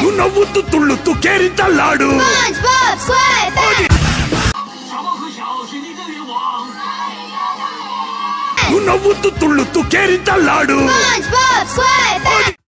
O novo Tutulu, tu quer entalado? O novo Tutulu, tu quer entalado?